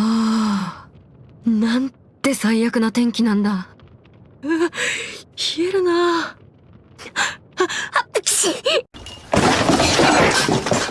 はあ。なんて最悪な天気なんだ。うわ冷えるな